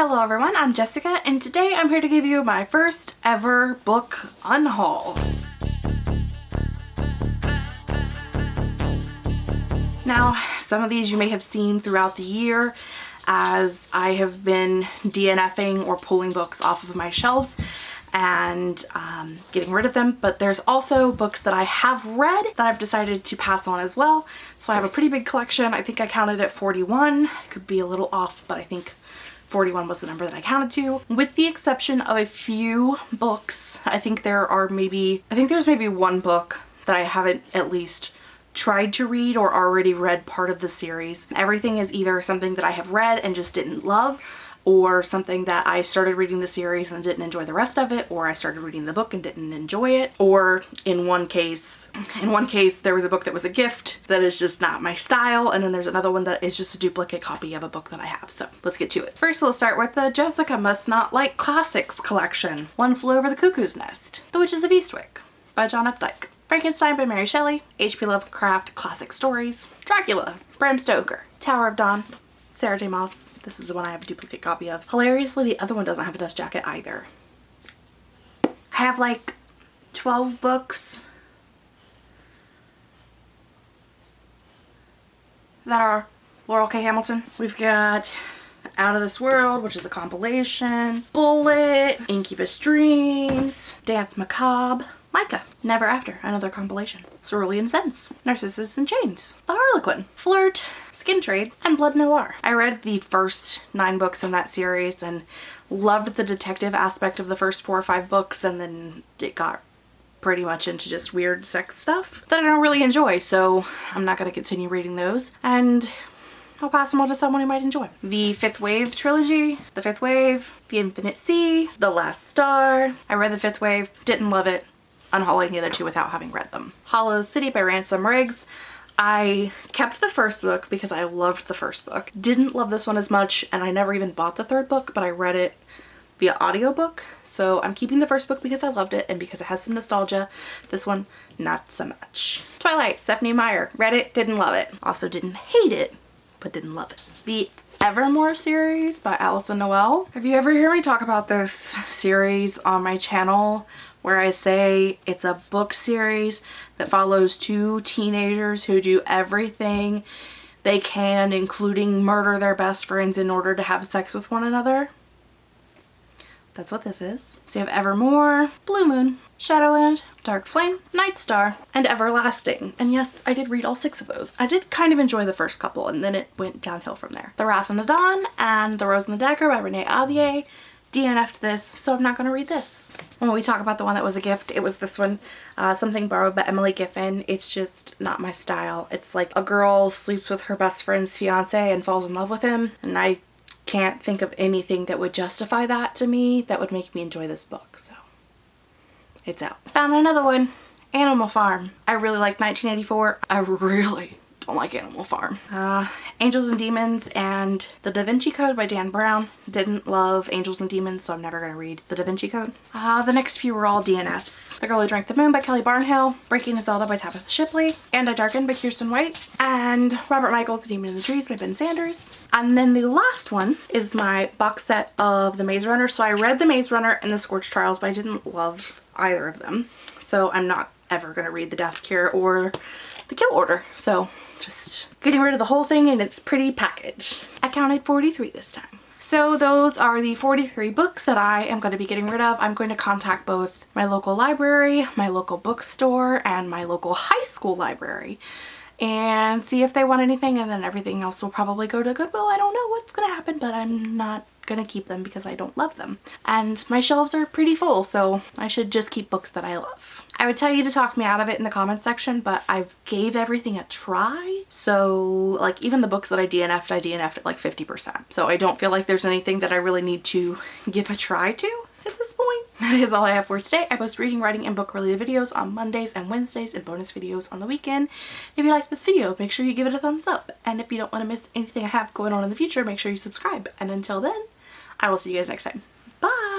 Hello everyone, I'm Jessica and today I'm here to give you my first ever book unhaul. Now, some of these you may have seen throughout the year as I have been DNFing or pulling books off of my shelves and um, getting rid of them but there's also books that I have read that I've decided to pass on as well. So I have a pretty big collection. I think I counted at 41 could be a little off but I think 41 was the number that I counted to. With the exception of a few books, I think there are maybe, I think there's maybe one book that I haven't at least tried to read or already read part of the series. Everything is either something that I have read and just didn't love or something that I started reading the series and didn't enjoy the rest of it or I started reading the book and didn't enjoy it or in one case in one case there was a book that was a gift that is just not my style and then there's another one that is just a duplicate copy of a book that I have so let's get to it. First we'll start with the Jessica Must Not Like Classics collection. One Flew Over the Cuckoo's Nest. The Witches of Eastwick by John Updike. Frankenstein by Mary Shelley, H.P. Lovecraft Classic Stories, Dracula, Bram Stoker, Tower of Dawn, Sarah J Maas, this is the one I have a duplicate copy of. Hilariously, the other one doesn't have a dust jacket either. I have like 12 books that are Laurell K. Hamilton. We've got Out of This World, which is a compilation, Bullet, Incubus Dreams, Danse Macabre, Micah, Never After, another compilation, Cerulean Sins, Narcissus in Chains, The Harlequin, Flirt, Skin Trade, and Blood Noir. I read the first nine books in that series and loved the detective aspect of the first four or five books and then it got pretty much into just weird sex stuff that I don't really enjoy so I'm not going to continue reading those and I'll pass them on to someone who might enjoy. The Fifth Wave trilogy, The Fifth Wave, The Infinite Sea, The Last Star. I read The Fifth Wave, didn't love it, unhauling the other two without having read them. Hollow City by Ransom Riggs. I kept the first book because I loved the first book. Didn't love this one as much and I never even bought the third book but I read it via audiobook. So I'm keeping the first book because I loved it and because it has some nostalgia. This one, not so much. Twilight, Stephenie Meyer. Read it, didn't love it. Also didn't hate it, but didn't love it. The Evermore series by Alyson Noël. Have you ever heard me talk about this series on my channel where I say it's a book series that follows two teenagers who do everything they can, including murder their best friends in order to have sex with one another. That's what this is. So you have Evermore, Blue Moon, Shadowland, Dark Flame, Night Star, and Everlasting. And yes, I did read all six of those. I did kind of enjoy the first couple and then it went downhill from there. The Wrath and the Dawn and The Rose and the Dagger by Renee Ahdieh DNF'd this, so I'm not going to read this. When we talk about the one that was a gift, it was this one, uh, Something Borrowed by Emily Giffin. It's just not my style. It's like a girl sleeps with her best friend's fiance and falls in love with him, and I can't think of anything that would justify that to me that would make me enjoy this book, so it's out. Found another one, Animal Farm. I really like 1984. I really don't like Animal Farm. Uh, Angels and Demons and The Da Vinci Code by Dan Brown. Didn't love Angels and Demons, so I'm never going to read The Da Vinci Code. Uh, the next few were all DNFs. The Girl Who Drank the Moon by Kelly Barnhill, Breaking Zelda by Tabitha Shipley, And I Darken by Kiersten White, and Robert Michaels' The Demon in the Trees by Ben Sanders. And then the last one is my box set of The Maze Runner. So I read The Maze Runner and The Scorched Trials, but I didn't love either of them. So I'm not ever going to read The Death Cure or The Kill Order. So just getting rid of the whole thing in its pretty package. I counted 43 this time. So those are the 43 books that I am going to be getting rid of. I'm going to contact both my local library, my local bookstore, and my local high school library and see if they want anything and then everything else will probably go to Goodwill. I don't know what's going to happen but I'm not gonna keep them because I don't love them. And my shelves are pretty full, so I should just keep books that I love. I would tell you to talk me out of it in the comments section, but I gave everything a try. So like even the books that I DNF'd, I DNF'd at like 50%. So I don't feel like there's anything that I really need to give a try to at this point. That is all I have for today. I post reading, writing, and book related videos on Mondays and Wednesdays and bonus videos on the weekend. If you like this video, make sure you give it a thumbs up. And if you don't want to miss anything I have going on in the future, make sure you subscribe. And until then, I will see you guys next time. Bye!